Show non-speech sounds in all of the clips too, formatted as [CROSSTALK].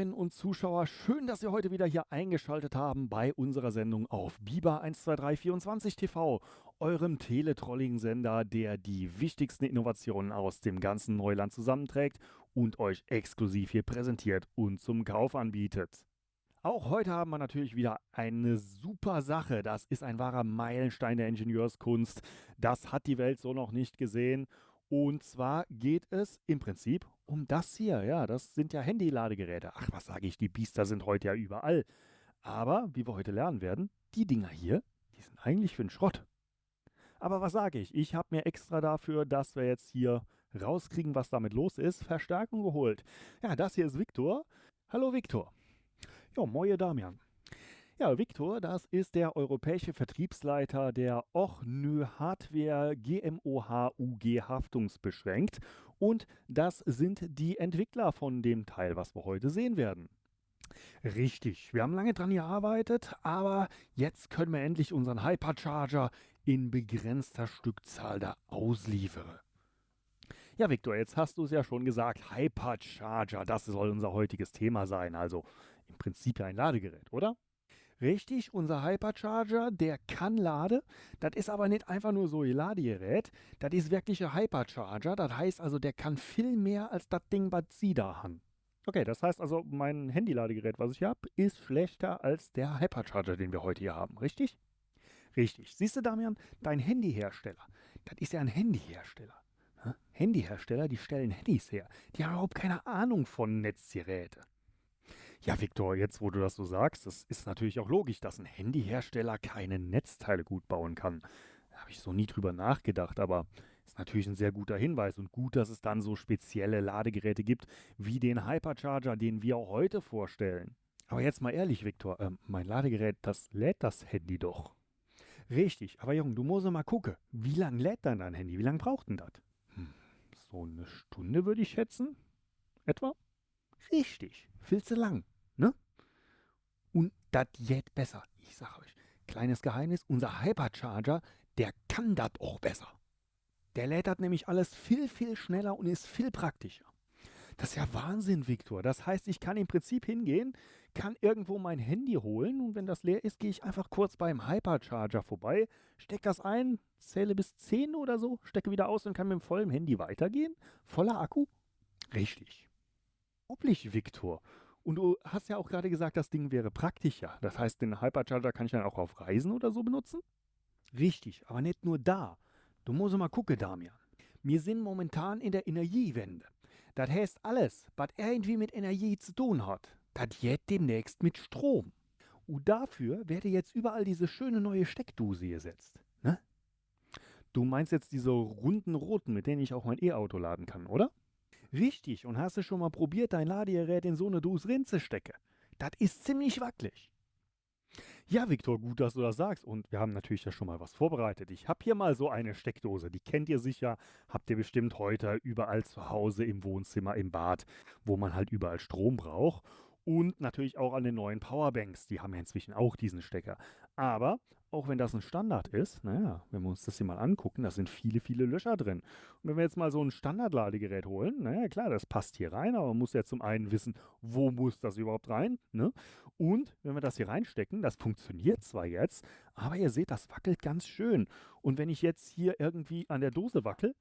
Zuschauerinnen und Zuschauer, schön, dass ihr heute wieder hier eingeschaltet haben bei unserer Sendung auf Biber 12324 TV, eurem Teletrolling-Sender, der die wichtigsten Innovationen aus dem ganzen Neuland zusammenträgt und euch exklusiv hier präsentiert und zum Kauf anbietet. Auch heute haben wir natürlich wieder eine super Sache. Das ist ein wahrer Meilenstein der Ingenieurskunst. Das hat die Welt so noch nicht gesehen. Und zwar geht es im Prinzip um das hier. Ja, das sind ja Handy-Ladegeräte. Ach, was sage ich, die Biester sind heute ja überall. Aber, wie wir heute lernen werden, die Dinger hier, die sind eigentlich für den Schrott. Aber was sage ich? Ich habe mir extra dafür, dass wir jetzt hier rauskriegen, was damit los ist, Verstärkung geholt. Ja, das hier ist Viktor. Hallo Viktor. Ja, moje Damian. Ja, Viktor, das ist der europäische Vertriebsleiter der Ochnö Hardware GmbH UG haftungsbeschränkt und das sind die Entwickler von dem Teil, was wir heute sehen werden. Richtig, wir haben lange dran gearbeitet, aber jetzt können wir endlich unseren Hypercharger in begrenzter Stückzahl da ausliefern. Ja, Viktor, jetzt hast du es ja schon gesagt, Hypercharger, das soll unser heutiges Thema sein, also im Prinzip ein Ladegerät, oder? Richtig, unser Hypercharger, der kann laden. Das ist aber nicht einfach nur so ein Ladegerät. Das ist wirklich ein Hypercharger. Das heißt also, der kann viel mehr als das Ding, was Sie da haben. Okay, das heißt also, mein Handy-Ladegerät, was ich hier habe, ist schlechter als der Hypercharger, den wir heute hier haben. Richtig? Richtig. Siehst du, Damian, dein Handyhersteller, das ist ja ein Handyhersteller. Handyhersteller, die stellen Handys her. Die haben überhaupt keine Ahnung von Netzgeräte. Ja, Viktor, jetzt wo du das so sagst, das ist natürlich auch logisch, dass ein Handyhersteller keine Netzteile gut bauen kann. Da habe ich so nie drüber nachgedacht, aber ist natürlich ein sehr guter Hinweis und gut, dass es dann so spezielle Ladegeräte gibt, wie den Hypercharger, den wir auch heute vorstellen. Aber jetzt mal ehrlich, Viktor, äh, mein Ladegerät, das lädt das Handy doch. Richtig, aber Junge, du musst mal gucken, wie lange lädt dann dein Handy? Wie lange braucht denn das? Hm, so eine Stunde würde ich schätzen. Etwa? Richtig, viel zu lang, ne? Und das geht besser. Ich sag euch, kleines Geheimnis, unser Hypercharger, der kann das auch besser. Der lädt nämlich alles viel, viel schneller und ist viel praktischer. Das ist ja Wahnsinn, Viktor. Das heißt, ich kann im Prinzip hingehen, kann irgendwo mein Handy holen und wenn das leer ist, gehe ich einfach kurz beim Hypercharger vorbei, stecke das ein, zähle bis 10 oder so, stecke wieder aus und kann mit dem vollen Handy weitergehen. Voller Akku? Richtig unglaublich, Viktor. Und du hast ja auch gerade gesagt, das Ding wäre praktischer. Das heißt, den Hypercharger kann ich dann auch auf Reisen oder so benutzen? Richtig, aber nicht nur da. Du musst mal gucken, Damian. Wir sind momentan in der Energiewende. Das heißt, alles, was irgendwie mit Energie zu tun hat, das geht demnächst mit Strom. Und dafür werde jetzt überall diese schöne neue Steckdose gesetzt. Ne? Du meinst jetzt diese runden roten, mit denen ich auch mein E-Auto laden kann, oder? Richtig, und hast du schon mal probiert, dein Ladegerät in so eine Dose rein zu? Das ist ziemlich wackelig. Ja, Viktor, gut, dass du das sagst. Und wir haben natürlich ja schon mal was vorbereitet. Ich habe hier mal so eine Steckdose. Die kennt ihr sicher. Habt ihr bestimmt heute überall zu Hause, im Wohnzimmer, im Bad, wo man halt überall Strom braucht. Und natürlich auch an den neuen Powerbanks. Die haben ja inzwischen auch diesen Stecker. Aber auch wenn das ein Standard ist, naja, wenn wir uns das hier mal angucken, da sind viele, viele Löcher drin. Und wenn wir jetzt mal so ein Standardladegerät holen, naja, klar, das passt hier rein, aber man muss ja zum einen wissen, wo muss das überhaupt rein, ne? Und wenn wir das hier reinstecken, das funktioniert zwar jetzt, aber ihr seht, das wackelt ganz schön. Und wenn ich jetzt hier irgendwie an der Dose wackel,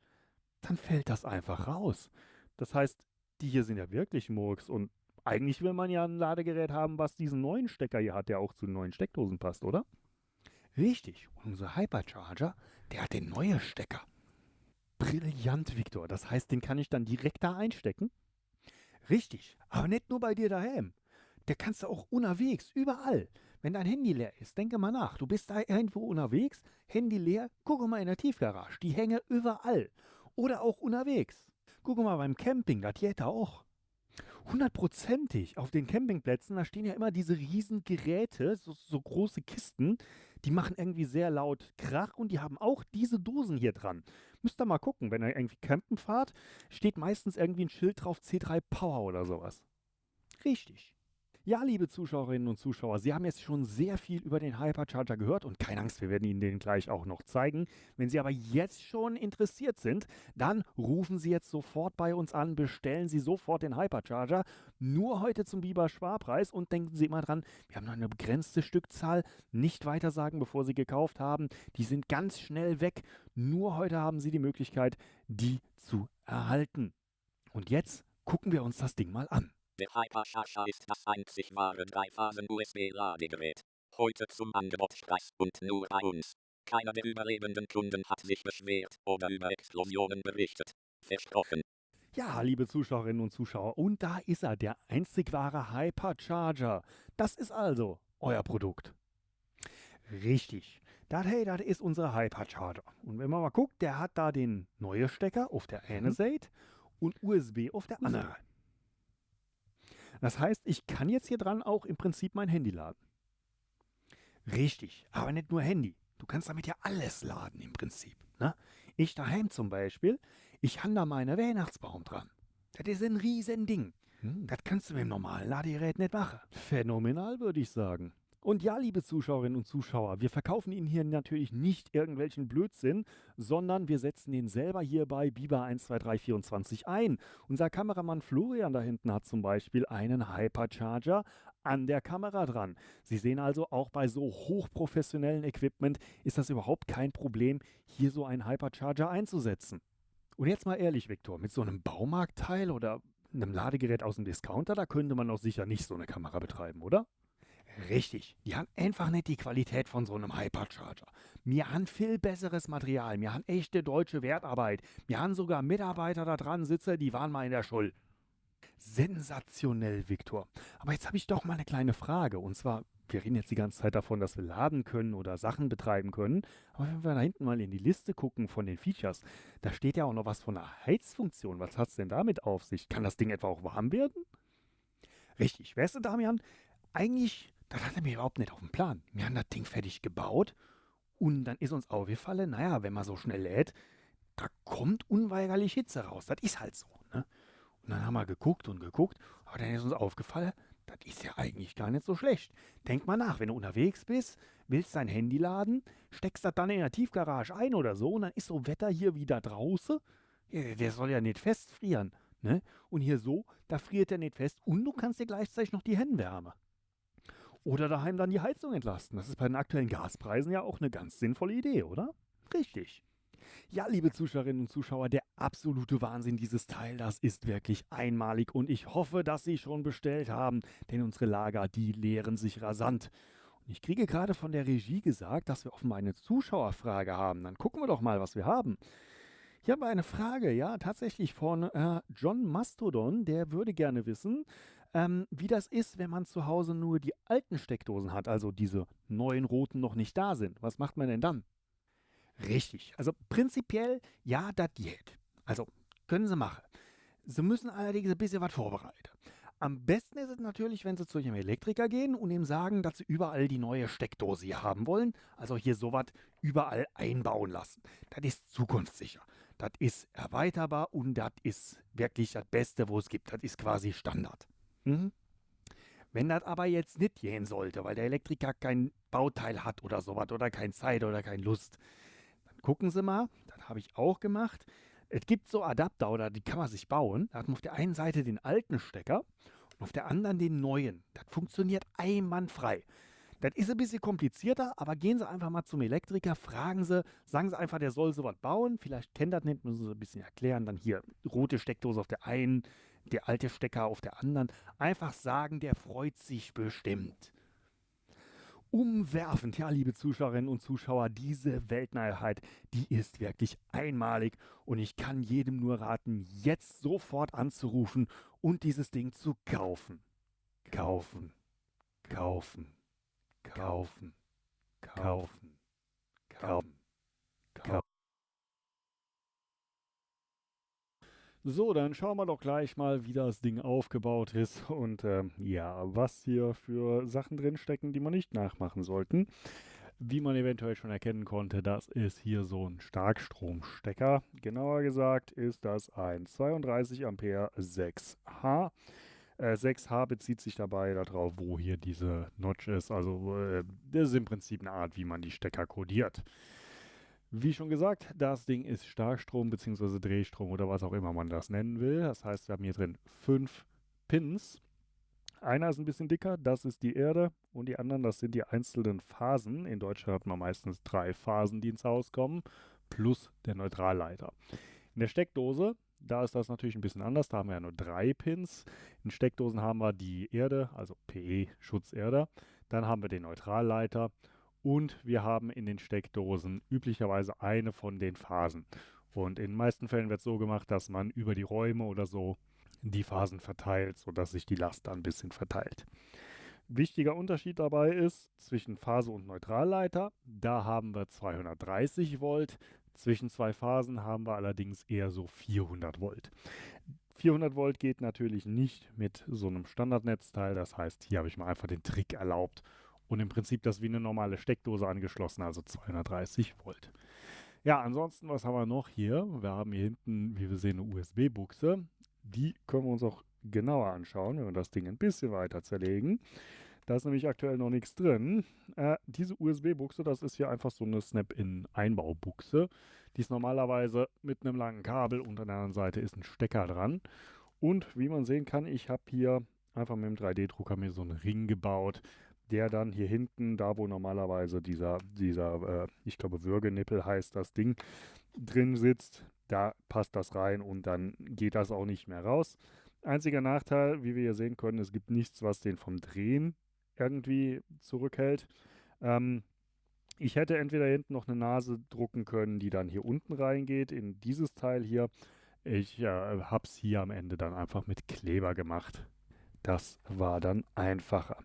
dann fällt das einfach raus. Das heißt, die hier sind ja wirklich Murks und eigentlich will man ja ein Ladegerät haben, was diesen neuen Stecker hier hat, der auch zu neuen Steckdosen passt, oder? Richtig, und unser Hypercharger, der hat den neuen Stecker. Brillant, Victor. Das heißt, den kann ich dann direkt da einstecken? Richtig, aber nicht nur bei dir daheim. Der kannst du auch unterwegs, überall. Wenn dein Handy leer ist, denke mal nach. Du bist da irgendwo unterwegs, Handy leer, gucke mal in der Tiefgarage. Die hänge überall. Oder auch unterwegs. Gucke mal beim Camping, das geht da auch. Hundertprozentig. Auf den Campingplätzen, da stehen ja immer diese riesen Geräte, so, so, große Kisten, die machen irgendwie sehr laut Krach und die haben auch diese Dosen hier dran. Müsst ihr mal gucken, wenn ihr irgendwie campen fahrt, steht meistens irgendwie ein Schild drauf C3 Power oder sowas. Richtig. Ja, liebe Zuschauerinnen und Zuschauer, Sie haben jetzt schon sehr viel über den Hypercharger gehört und keine Angst, wir werden Ihnen den gleich auch noch zeigen. Wenn Sie aber jetzt schon interessiert sind, dann rufen Sie jetzt sofort bei uns an, bestellen Sie sofort den Hypercharger. Nur heute zum Biber Sparpreis und denken Sie immer dran, wir haben noch eine begrenzte Stückzahl. Nicht weiter sagen, bevor Sie gekauft haben. Die sind ganz schnell weg. Nur heute haben Sie die Möglichkeit, die zu erhalten. Und jetzt gucken wir uns das Ding mal an. Der Hypercharger ist das einzig wahre Dreiphasen-USB-Ladegerät. Heute zum Angebotspreis und nur bei uns. Keiner der überlebenden Kunden hat sich beschwert oder über Explosionen berichtet. Versprochen. Ja, liebe Zuschauerinnen und Zuschauer, und da ist er, der einzig wahre Hypercharger. Das ist also euer Produkt. Richtig. Das, hey, das ist unser Hypercharger. Und wenn man mal guckt, der hat da den neuen Stecker auf der einen Seite und USB auf der anderen. Das heißt, ich kann jetzt hier dran auch im Prinzip mein Handy laden. Richtig, aber nicht nur Handy. Du kannst damit ja alles laden im Prinzip. Ne? Ich daheim zum Beispiel, ich habe da meinen Weihnachtsbaum dran. Das ist ein riesen Ding. Hm. Das kannst du mit dem normalen Ladegerät nicht machen. Phänomenal, würde ich sagen. Und ja, liebe Zuschauerinnen und Zuschauer, wir verkaufen Ihnen hier natürlich nicht irgendwelchen Blödsinn, sondern wir setzen den selber hier bei Biber 12324 ein. Unser Kameramann Florian da hinten hat zum Beispiel einen Hypercharger an der Kamera dran. Sie sehen also, auch bei so hochprofessionellen Equipment ist das überhaupt kein Problem, hier so einen Hypercharger einzusetzen. Und jetzt mal ehrlich, Viktor, mit so einem Baumarktteil oder einem Ladegerät aus dem Discounter, da könnte man doch sicher nicht so eine Kamera betreiben, oder? Richtig, die haben einfach nicht die Qualität von so einem Hypercharger. Wir haben viel besseres Material, wir haben echte deutsche Wertarbeit, wir haben sogar Mitarbeiter da dran sitzen, die waren mal in der Schule. Sensationell, Viktor. Aber jetzt habe ich doch mal eine kleine Frage. Und zwar, wir reden jetzt die ganze Zeit davon, dass wir laden können oder Sachen betreiben können. Aber wenn wir da hinten mal in die Liste gucken von den Features, da steht ja auch noch was von einer Heizfunktion. Was hat es denn damit auf sich? Kann das Ding etwa auch warm werden? Richtig, weißt du, Damian, eigentlich, das hatte mir überhaupt nicht auf dem Plan. Wir haben das Ding fertig gebaut und dann ist uns aufgefallen, naja, wenn man so schnell lädt, da kommt unweigerlich Hitze raus. Das ist halt so. Ne? Und dann haben wir geguckt und geguckt, aber dann ist uns aufgefallen, das ist ja eigentlich gar nicht so schlecht. Denk mal nach, wenn du unterwegs bist, willst dein Handy laden, steckst das dann in der Tiefgarage ein oder so und dann ist so Wetter hier wieder draußen. Der soll ja nicht festfrieren. Ne? Und hier so, da friert er nicht fest und du kannst dir gleichzeitig noch die Hände wärmen. Oder daheim dann die Heizung entlasten. Das ist bei den aktuellen Gaspreisen ja auch eine ganz sinnvolle Idee, oder? Richtig. Ja, liebe Zuschauerinnen und Zuschauer, der absolute Wahnsinn dieses Teil, das ist wirklich einmalig und ich hoffe, dass Sie schon bestellt haben, denn unsere Lager, die leeren sich rasant. Und ich kriege gerade von der Regie gesagt, dass wir offenbar eine Zuschauerfrage haben. Dann gucken wir doch mal, was wir haben. Ich habe eine Frage, ja, tatsächlich von äh, John Mastodon, der würde gerne wissen, ähm, wie das ist, wenn man zu Hause nur die alten Steckdosen hat, also diese neuen roten noch nicht da sind. Was macht man denn dann? Richtig. Also prinzipiell, ja, das geht. Also können Sie machen. Sie müssen allerdings ein bisschen was vorbereiten. Am besten ist es natürlich, wenn Sie zu Ihrem Elektriker gehen und ihm sagen, dass Sie überall die neue Steckdose hier haben wollen. Also hier sowas überall einbauen lassen. Das ist zukunftssicher. Das ist erweiterbar und das ist wirklich das Beste, wo es gibt. Das ist quasi Standard. Mhm. Wenn das aber jetzt nicht gehen sollte, weil der Elektriker kein Bauteil hat oder sowas oder keine Zeit oder keine Lust, dann gucken Sie mal, das habe ich auch gemacht. Es gibt so Adapter oder die kann man sich bauen. Da hat man auf der einen Seite den alten Stecker und auf der anderen den neuen. Das funktioniert einwandfrei. Das ist ein bisschen komplizierter, aber gehen Sie einfach mal zum Elektriker, fragen Sie, sagen Sie einfach, der soll sowas bauen. Vielleicht kennt das nicht, müssen Sie ein bisschen erklären. Dann hier rote Steckdose auf der einen, der alte Stecker auf der anderen. Einfach sagen, der freut sich bestimmt. Umwerfend, ja, liebe Zuschauerinnen und Zuschauer, diese Weltneuheit, die ist wirklich einmalig und ich kann jedem nur raten, jetzt sofort anzurufen und dieses Ding zu kaufen. Kaufen, kaufen, kaufen, kaufen, kaufen, kaufen. So, dann schauen wir doch gleich mal, wie das Ding aufgebaut ist und ähm, ja, was hier für Sachen drin stecken, die man nicht nachmachen sollten. Wie man eventuell schon erkennen konnte, das ist hier so ein Starkstromstecker. Genauer gesagt ist das ein 32 Ampere 6H. Äh, 6H bezieht sich dabei darauf, wo hier diese Notch ist. Also äh, das ist im Prinzip eine Art, wie man die Stecker kodiert. Wie schon gesagt, das Ding ist Starkstrom bzw. Drehstrom oder was auch immer man das nennen will. Das heißt, wir haben hier drin fünf Pins. Einer ist ein bisschen dicker, das ist die Erde und die anderen, das sind die einzelnen Phasen. In Deutschland hat man meistens drei Phasen, die ins Haus kommen, plus der Neutralleiter. In der Steckdose, da ist das natürlich ein bisschen anders, da haben wir ja nur drei Pins. In Steckdosen haben wir die Erde, also PE, Schutzerde. Dann haben wir den Neutralleiter und wir haben in den Steckdosen üblicherweise eine von den Phasen. Und in den meisten Fällen wird es so gemacht, dass man über die Räume oder so die Phasen verteilt, sodass sich die Last dann ein bisschen verteilt. Wichtiger Unterschied dabei ist zwischen Phase und Neutralleiter. Da haben wir 230 Volt. Zwischen zwei Phasen haben wir allerdings eher so 400 Volt. 400 Volt geht natürlich nicht mit so einem Standardnetzteil. Das heißt, hier habe ich mir einfach den Trick erlaubt und im Prinzip das wie eine normale Steckdose angeschlossen, also 230 Volt. Ja, ansonsten, was haben wir noch hier? Wir haben hier hinten, wie wir sehen, eine USB-Buchse. Die können wir uns auch genauer anschauen, wenn wir das Ding ein bisschen weiter zerlegen. Da ist nämlich aktuell noch nichts drin. Äh, diese USB-Buchse, das ist hier einfach so eine Snap-in-Einbaubuchse. Die ist normalerweise mit einem langen Kabel und an der anderen Seite ist ein Stecker dran. Und wie man sehen kann, ich habe hier einfach mit dem 3D-Drucker mir so einen Ring gebaut, der dann hier hinten, da wo normalerweise dieser, dieser äh, ich glaube Würgenippel heißt das Ding, drin sitzt, da passt das rein und dann geht das auch nicht mehr raus. Einziger Nachteil, wie wir hier sehen können, es gibt nichts, was den vom Drehen irgendwie zurückhält. Ähm, ich hätte entweder hinten noch eine Nase drucken können, die dann hier unten reingeht, in dieses Teil hier. Ich äh, habe es hier am Ende dann einfach mit Kleber gemacht. Das war dann einfacher.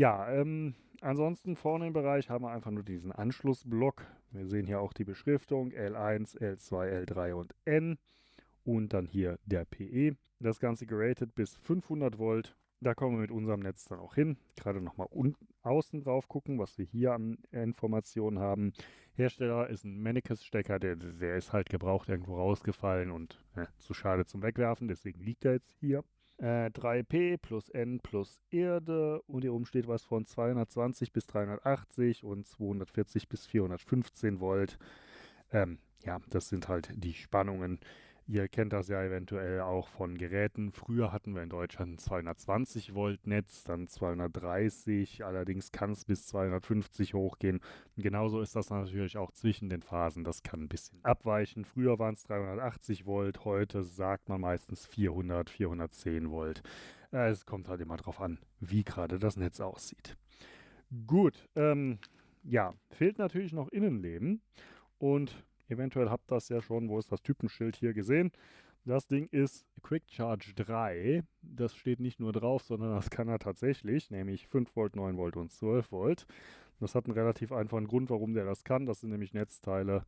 Ja, ähm, ansonsten vorne im Bereich haben wir einfach nur diesen Anschlussblock. Wir sehen hier auch die Beschriftung L1, L2, L3 und N und dann hier der PE. Das Ganze geratet bis 500 Volt. Da kommen wir mit unserem Netz dann auch hin. Gerade nochmal außen drauf gucken, was wir hier an Informationen haben. Hersteller ist ein Mennekes-Stecker, der, der ist halt gebraucht irgendwo rausgefallen und äh, zu schade zum Wegwerfen, deswegen liegt er jetzt hier. 3P äh, plus N plus Erde und hier oben steht was von 220 bis 380 und 240 bis 415 Volt. Ähm, ja, das sind halt die Spannungen. Ihr kennt das ja eventuell auch von Geräten. Früher hatten wir in Deutschland ein 220 Volt Netz, dann 230, allerdings kann es bis 250 hochgehen. Genauso ist das natürlich auch zwischen den Phasen. Das kann ein bisschen abweichen. Früher waren es 380 Volt, heute sagt man meistens 400, 410 Volt. Äh, es kommt halt immer darauf an, wie gerade das Netz aussieht. Gut, ähm, ja, fehlt natürlich noch Innenleben. Und Eventuell habt ihr das ja schon, wo ist das Typenschild hier gesehen. Das Ding ist Quick Charge 3. Das steht nicht nur drauf, sondern das kann er tatsächlich, nämlich 5 Volt, 9 Volt und 12 Volt. Das hat einen relativ einfachen Grund, warum der das kann. Das sind nämlich Netzteile,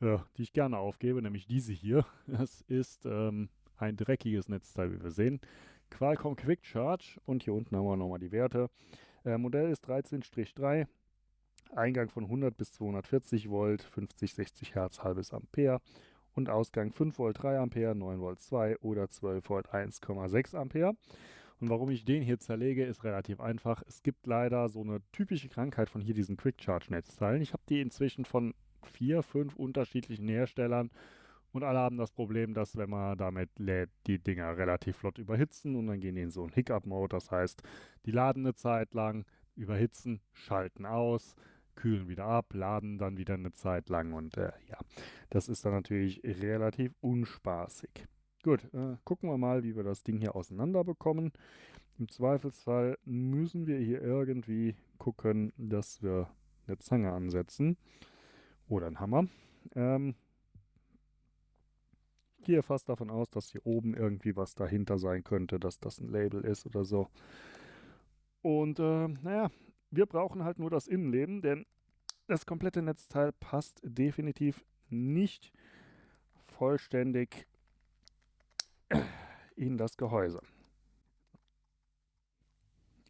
äh, die ich gerne aufgebe, nämlich diese hier. Das ist ähm, ein dreckiges Netzteil, wie wir sehen. Qualcomm Quick Charge und hier unten haben wir nochmal die Werte. Äh, Modell ist 13-3, Eingang von 100 bis 240 Volt, 50, 60 Hertz, halbes Ampere und Ausgang 5 Volt 3 Ampere, 9 Volt 2 oder 12 Volt 1,6 Ampere. Und warum ich den hier zerlege, ist relativ einfach. Es gibt leider so eine typische Krankheit von hier diesen Quick Charge Netzteilen. Ich habe die inzwischen von vier, fünf unterschiedlichen Herstellern und alle haben das Problem, dass wenn man damit lädt, die Dinger relativ flott überhitzen und dann gehen die in so einen Hiccup-Mode. Das heißt, die laden eine Zeit lang, überhitzen, schalten aus, kühlen wieder ab, laden dann wieder eine Zeit lang und äh, ja, das ist dann natürlich relativ unspaßig. Gut, äh, gucken wir mal, wie wir das Ding hier auseinander bekommen. Im Zweifelsfall müssen wir hier irgendwie gucken, dass wir eine Zange ansetzen oder einen Hammer. Ähm, ich gehe fast davon aus, dass hier oben irgendwie was dahinter sein könnte, dass das ein Label ist oder so. Und äh, naja, wir brauchen halt nur das Innenleben, denn das komplette Netzteil passt definitiv nicht vollständig in das Gehäuse.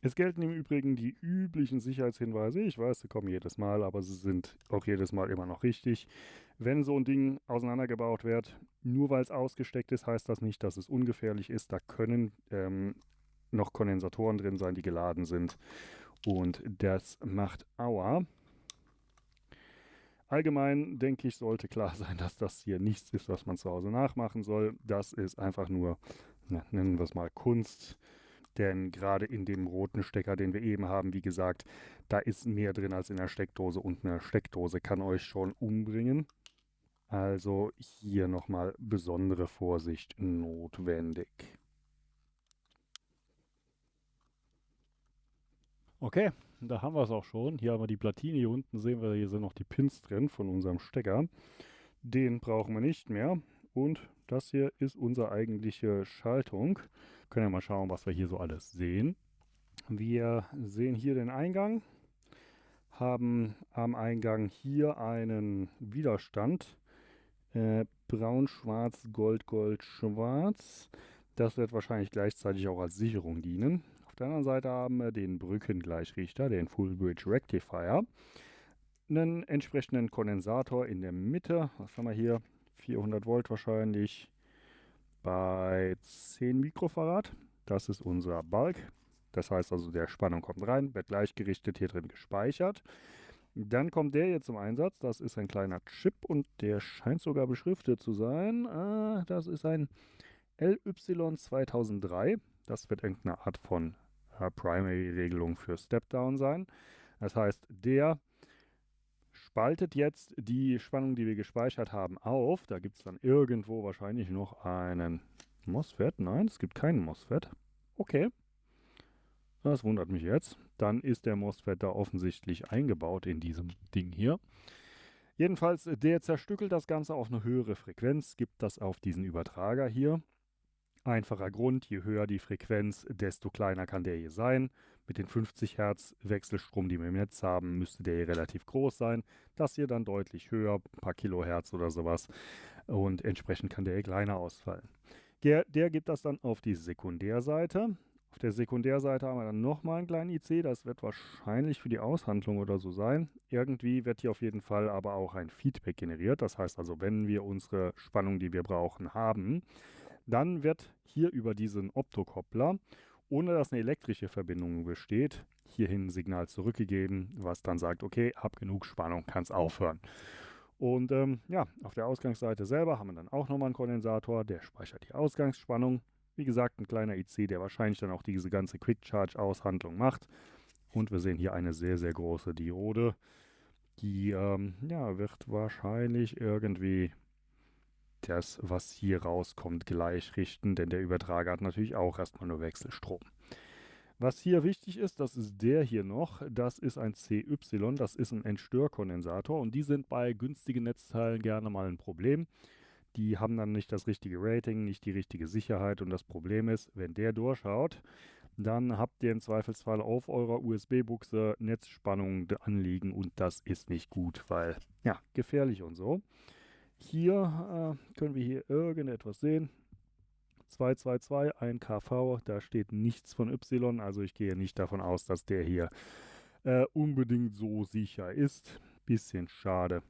Es gelten im Übrigen die üblichen Sicherheitshinweise. Ich weiß, sie kommen jedes Mal, aber sie sind auch jedes Mal immer noch richtig. Wenn so ein Ding auseinandergebaut wird, nur weil es ausgesteckt ist, heißt das nicht, dass es ungefährlich ist. Da können ähm, noch Kondensatoren drin sein, die geladen sind. Und das macht Aua. Allgemein denke ich, sollte klar sein, dass das hier nichts ist, was man zu Hause nachmachen soll. Das ist einfach nur, na, nennen wir es mal Kunst denn gerade in dem roten Stecker, den wir eben haben, wie gesagt, da ist mehr drin als in der Steckdose und eine Steckdose kann euch schon umbringen. Also hier nochmal besondere Vorsicht notwendig. Okay, da haben wir es auch schon. Hier haben wir die Platine. Hier unten sehen wir, hier sind noch die Pins drin von unserem Stecker. Den brauchen wir nicht mehr. Und das hier ist unsere eigentliche Schaltung. Können wir mal schauen, was wir hier so alles sehen. Wir sehen hier den Eingang, haben am Eingang hier einen Widerstand. Äh, braun, schwarz, gold, gold, schwarz. Das wird wahrscheinlich gleichzeitig auch als Sicherung dienen. Der anderen Seite haben wir den Brückengleichrichter, den Full Bridge Rectifier. Einen entsprechenden Kondensator in der Mitte. Was haben wir hier? 400 Volt wahrscheinlich bei 10 Mikrofarad. Das ist unser Balk. Das heißt also, der Spannung kommt rein, wird gleichgerichtet hier drin gespeichert. Dann kommt der hier zum Einsatz. Das ist ein kleiner Chip und der scheint sogar beschriftet zu sein. Ah, das ist ein LY2003. Das wird irgendeine Art von Primary-Regelung für Step-Down sein. Das heißt, der spaltet jetzt die Spannung, die wir gespeichert haben, auf. Da gibt es dann irgendwo wahrscheinlich noch einen MOSFET. Nein, es gibt keinen MOSFET. Okay. Das wundert mich jetzt. Dann ist der MOSFET da offensichtlich eingebaut in diesem Ding hier. Jedenfalls, der zerstückelt das Ganze auf eine höhere Frequenz, gibt das auf diesen Übertrager hier. Einfacher Grund, je höher die Frequenz, desto kleiner kann der hier sein. Mit den 50 Hertz Wechselstrom, die wir im Netz haben, müsste der hier relativ groß sein. Das hier dann deutlich höher, ein paar Kilohertz oder sowas. Und entsprechend kann der hier kleiner ausfallen. Der, der gibt das dann auf die Sekundärseite. Auf der Sekundärseite haben wir dann nochmal einen kleinen IC. Das wird wahrscheinlich für die Aushandlung oder so sein. Irgendwie wird hier auf jeden Fall aber auch ein Feedback generiert. Das heißt also, wenn wir unsere Spannung, die wir brauchen, haben, dann wird hier über diesen Optokoppler, ohne dass eine elektrische Verbindung besteht, hierhin ein Signal zurückgegeben, was dann sagt, okay, hab genug Spannung, kann es aufhören. Und ähm, ja, auf der Ausgangsseite selber haben wir dann auch nochmal einen Kondensator, der speichert die Ausgangsspannung. Wie gesagt, ein kleiner IC, der wahrscheinlich dann auch diese ganze Quick Charge Aushandlung macht. Und wir sehen hier eine sehr, sehr große Diode. Die ähm, ja, wird wahrscheinlich irgendwie das, was hier rauskommt, gleich richten, denn der Übertrager hat natürlich auch erstmal nur Wechselstrom. Was hier wichtig ist, das ist der hier noch, das ist ein CY, das ist ein Entstörkondensator und die sind bei günstigen Netzteilen gerne mal ein Problem. Die haben dann nicht das richtige Rating, nicht die richtige Sicherheit und das Problem ist, wenn der durchschaut, dann habt ihr im Zweifelsfall auf eurer USB-Buchse Netzspannungen anliegen und das ist nicht gut, weil ja, gefährlich und so. Hier äh, können wir hier irgendetwas sehen. 222, ein kV, da steht nichts von Y, also ich gehe nicht davon aus, dass der hier äh, unbedingt so sicher ist. Bisschen schade,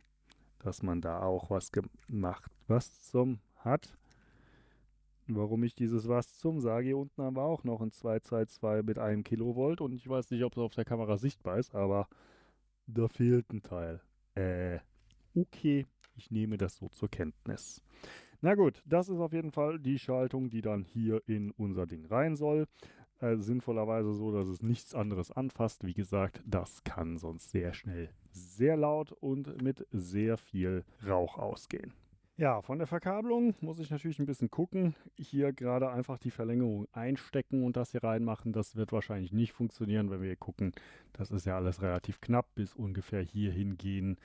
dass man da auch was gemacht, was zum hat. Warum ich dieses was zum sage, hier unten haben wir auch noch ein 222 mit einem Kilovolt und ich weiß nicht, ob es auf der Kamera sichtbar ist, aber da fehlt ein Teil. Äh, okay. Ich nehme das so zur Kenntnis. Na gut, das ist auf jeden Fall die Schaltung, die dann hier in unser Ding rein soll. Äh, sinnvollerweise so, dass es nichts anderes anfasst. Wie gesagt, das kann sonst sehr schnell sehr laut und mit sehr viel Rauch ausgehen. Ja, von der Verkabelung muss ich natürlich ein bisschen gucken. Hier gerade einfach die Verlängerung einstecken und das hier reinmachen. Das wird wahrscheinlich nicht funktionieren, wenn wir hier gucken. Das ist ja alles relativ knapp bis ungefähr hier hingehen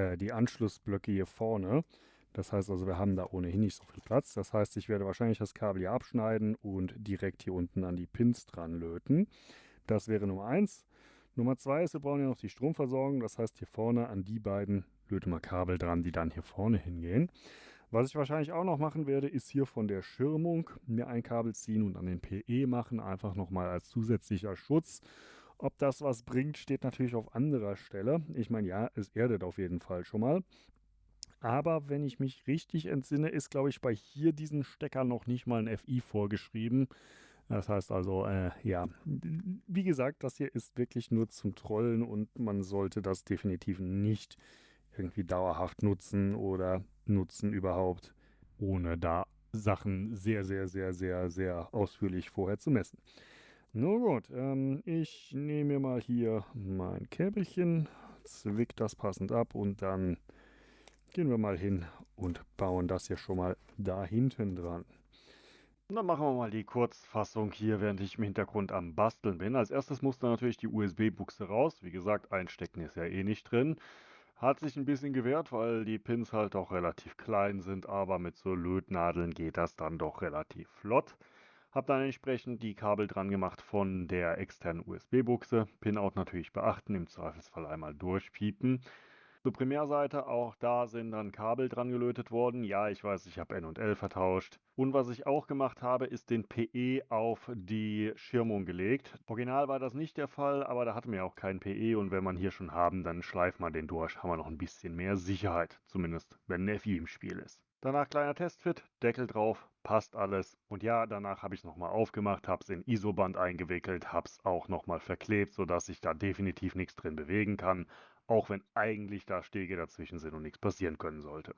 äh, die Anschlussblöcke hier vorne. Das heißt also, wir haben da ohnehin nicht so viel Platz. Das heißt, ich werde wahrscheinlich das Kabel hier abschneiden und direkt hier unten an die Pins dran löten. Das wäre Nummer 1. Nummer 2 ist, wir brauchen ja noch die Stromversorgung. Das heißt, hier vorne an die beiden löten wir Kabel dran, die dann hier vorne hingehen. Was ich wahrscheinlich auch noch machen werde, ist hier von der Schirmung mir ein Kabel ziehen und an den PE machen, einfach nochmal als zusätzlicher Schutz. Ob das was bringt, steht natürlich auf anderer Stelle. Ich meine, ja, es erdet auf jeden Fall schon mal. Aber wenn ich mich richtig entsinne, ist, glaube ich, bei hier diesen Stecker noch nicht mal ein FI vorgeschrieben. Das heißt also, äh, ja, wie gesagt, das hier ist wirklich nur zum Trollen und man sollte das definitiv nicht irgendwie dauerhaft nutzen oder nutzen überhaupt, ohne da Sachen sehr, sehr, sehr, sehr, sehr ausführlich vorher zu messen. Nun gut, ähm, ich nehme mir mal hier mein Käbelchen, zwick das passend ab und dann gehen wir mal hin und bauen das hier schon mal da hinten dran. Dann machen wir mal die Kurzfassung hier, während ich im Hintergrund am Basteln bin. Als erstes muss da natürlich die USB-Buchse raus. Wie gesagt, einstecken ist ja eh nicht drin. Hat sich ein bisschen gewehrt, weil die Pins halt auch relativ klein sind, aber mit so Lötnadeln geht das dann doch relativ flott. Hab dann entsprechend die Kabel dran gemacht von der externen USB-Buchse. Pinout natürlich beachten, im Zweifelsfall einmal durchpiepen. Zur Primärseite, auch da sind dann Kabel dran gelötet worden. Ja, ich weiß, ich habe N und L vertauscht. Und was ich auch gemacht habe, ist den PE auf die Schirmung gelegt. Original war das nicht der Fall, aber da hatten wir auch keinen PE und wenn man hier schon haben, dann schleift man den durch, haben wir noch ein bisschen mehr Sicherheit, zumindest wenn ein FI im Spiel ist. Danach kleiner Testfit, Deckel drauf, passt alles. Und ja, danach habe ich es nochmal aufgemacht, habe es in Isoband eingewickelt, habe es auch nochmal verklebt, sodass ich da definitiv nichts drin bewegen kann auch wenn eigentlich da Stege dazwischen sind und nichts passieren können sollte.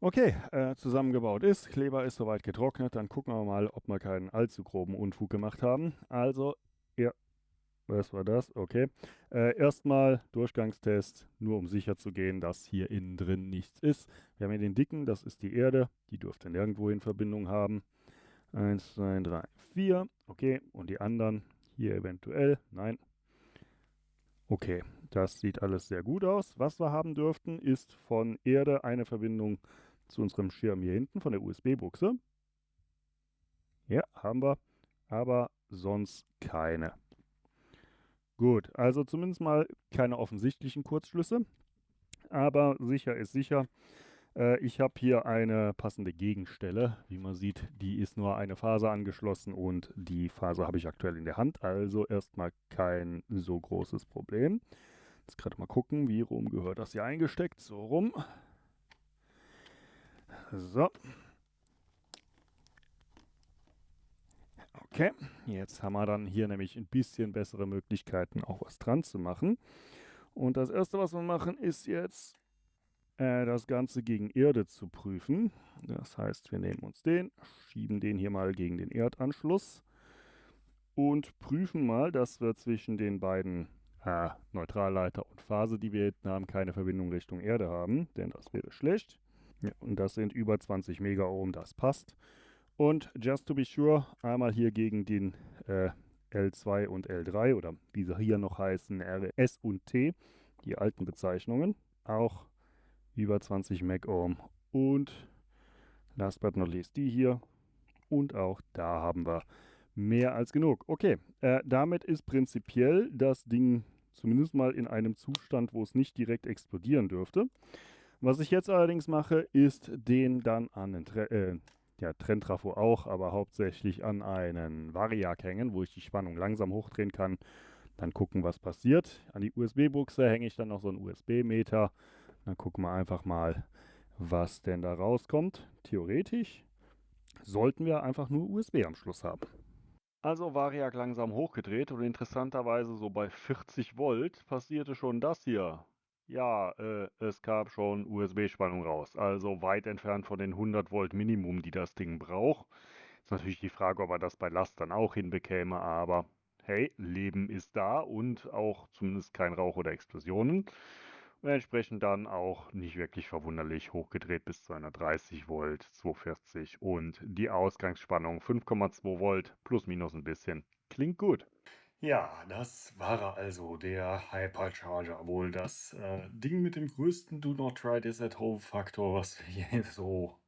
Okay, äh, zusammengebaut ist, Kleber ist soweit getrocknet, dann gucken wir mal, ob wir keinen allzu groben Unfug gemacht haben. Also, was war das? Okay. Äh, erstmal Durchgangstest, nur um sicher zu gehen, dass hier innen drin nichts ist. Wir haben hier den dicken, das ist die Erde, die dürfte nirgendwo in Verbindung haben. Eins, zwei, drei, vier. Okay, und die anderen hier eventuell, nein. Okay, das sieht alles sehr gut aus. Was wir haben dürften, ist von Erde eine Verbindung zu unserem Schirm hier hinten, von der USB-Buchse. Ja, haben wir, aber sonst keine. Gut, also zumindest mal keine offensichtlichen Kurzschlüsse, aber sicher ist sicher. Äh, ich habe hier eine passende Gegenstelle. Wie man sieht, die ist nur eine Faser angeschlossen und die Faser habe ich aktuell in der Hand, also erstmal kein so großes Problem. Jetzt gerade mal gucken, wie rum gehört das hier eingesteckt. So rum. So. Okay, jetzt haben wir dann hier nämlich ein bisschen bessere Möglichkeiten, auch was dran zu machen. Und das erste, was wir machen, ist jetzt äh, das Ganze gegen Erde zu prüfen. Das heißt, wir nehmen uns den, schieben den hier mal gegen den Erdanschluss und prüfen mal, dass wir zwischen den beiden äh, Neutralleiter und Phase, die wir hinten haben, keine Verbindung Richtung Erde haben, denn das wäre schlecht. Ja, und das sind über 20 Megaohm, das passt. Und just to be sure, einmal hier gegen den äh, L2 und L3 oder wie sie hier noch heißen, RS und T, die alten Bezeichnungen, auch über 20 Megohm. Und last but not least die hier. Und auch da haben wir mehr als genug. Okay, äh, damit ist prinzipiell das Ding Zumindest mal in einem Zustand, wo es nicht direkt explodieren dürfte. Was ich jetzt allerdings mache, ist den dann an den Tre äh, ja, Trenntrafo auch, aber hauptsächlich an einen Variak hängen, wo ich die Spannung langsam hochdrehen kann. Dann gucken, was passiert. An die USB-Buchse hänge ich dann noch so einen USB-Meter. Dann gucken wir einfach mal, was denn da rauskommt. Theoretisch sollten wir einfach nur USB am Schluss haben. Also Variak langsam hochgedreht und interessanterweise so bei 40 Volt passierte schon das hier. Ja, äh, es gab schon USB-Spannung raus. Also weit entfernt von den 100 Volt Minimum, die das Ding braucht. Ist natürlich die Frage, ob er das bei Last dann auch hinbekäme, aber hey, Leben ist da und auch zumindest kein Rauch oder Explosionen und entsprechend dann auch nicht wirklich verwunderlich hochgedreht bis 230 Volt, 240 und die Ausgangsspannung 5,2 Volt plus minus ein bisschen. Klingt gut. Ja, das war also der Hypercharger, wohl das äh, Ding mit dem größten Do Not Try This at Home Faktor, was [LAUGHS] wir so,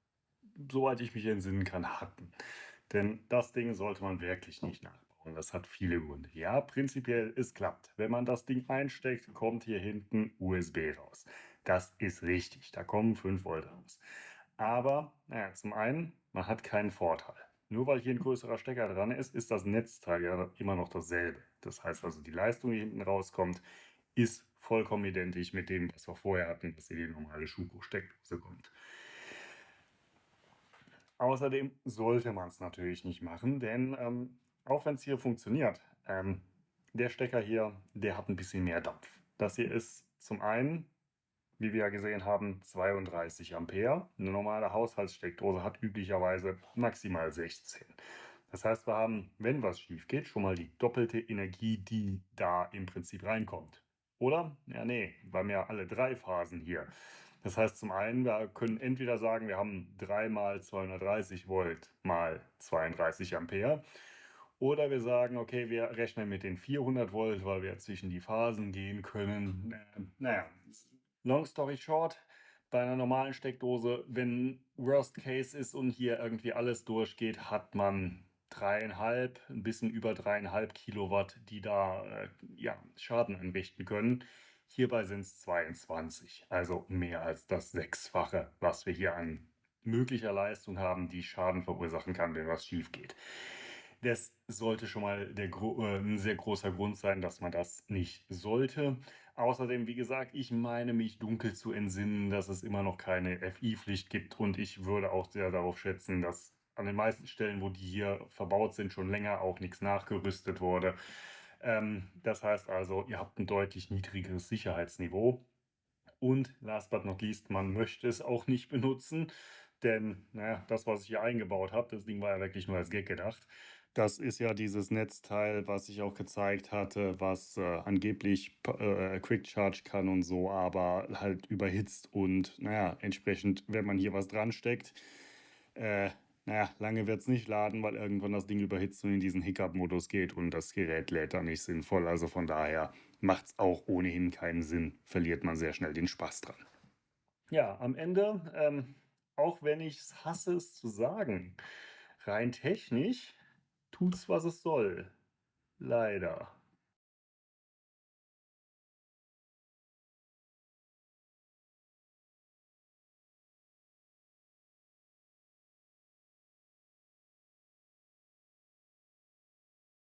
soweit ich mich entsinnen kann, hatten. Denn das Ding sollte man wirklich nicht nach und das hat viele Gründe. Ja, prinzipiell, es klappt. Wenn man das Ding einsteckt, kommt hier hinten USB raus. Das ist richtig, da kommen 5 Volt raus. Aber naja, zum einen, man hat keinen Vorteil. Nur weil hier ein größerer Stecker dran ist, ist das Netzteil ja immer noch dasselbe. Das heißt also, die Leistung, die hinten rauskommt, ist vollkommen identisch mit dem, was wir vorher hatten, dass hier die normale Schuko-Steckdose kommt. Außerdem sollte man es natürlich nicht machen, denn ähm, auch wenn es hier funktioniert, ähm, der Stecker hier, der hat ein bisschen mehr Dampf. Das hier ist zum einen, wie wir ja gesehen haben, 32 Ampere. Eine normale Haushaltssteckdose hat üblicherweise maximal 16. Das heißt, wir haben, wenn was schief geht, schon mal die doppelte Energie, die da im Prinzip reinkommt. Oder? Ja, nee, wir haben ja alle drei Phasen hier. Das heißt zum einen, wir können entweder sagen, wir haben 3 mal 230 Volt mal 32 Ampere. Oder wir sagen, okay, wir rechnen mit den 400 Volt, weil wir zwischen die Phasen gehen können. Äh, naja, long story short, bei einer normalen Steckdose, wenn Worst Case ist und hier irgendwie alles durchgeht, hat man dreieinhalb, ein bisschen über dreieinhalb Kilowatt, die da äh, ja, Schaden anrichten können. Hierbei sind es 22, also mehr als das Sechsfache, was wir hier an möglicher Leistung haben, die Schaden verursachen kann, wenn was schief geht. Das sollte schon mal der, äh, ein sehr großer Grund sein, dass man das nicht sollte. Außerdem, wie gesagt, ich meine mich dunkel zu entsinnen, dass es immer noch keine FI-Pflicht gibt und ich würde auch sehr darauf schätzen, dass an den meisten Stellen, wo die hier verbaut sind, schon länger auch nichts nachgerüstet wurde. Ähm, das heißt also, ihr habt ein deutlich niedrigeres Sicherheitsniveau. Und last but not least, man möchte es auch nicht benutzen, denn naja, das, was ich hier eingebaut habe, das Ding war ja wirklich nur als Gag gedacht. Das ist ja dieses Netzteil, was ich auch gezeigt hatte, was äh, angeblich äh, Quick Charge kann und so, aber halt überhitzt und naja, entsprechend, wenn man hier was dran steckt, äh, naja, lange wird es nicht laden, weil irgendwann das Ding überhitzt und in diesen Hiccup-Modus geht und das Gerät lädt dann nicht sinnvoll. Also von daher macht es auch ohnehin keinen Sinn, verliert man sehr schnell den Spaß dran. Ja, am Ende, ähm, auch wenn ich es hasse, es zu sagen, rein technisch tut's, was es soll. Leider.